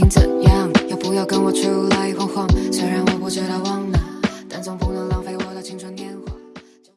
请怎样，要不要跟我出来晃晃？虽然我不知道往哪，但总不能浪费我的青春年华。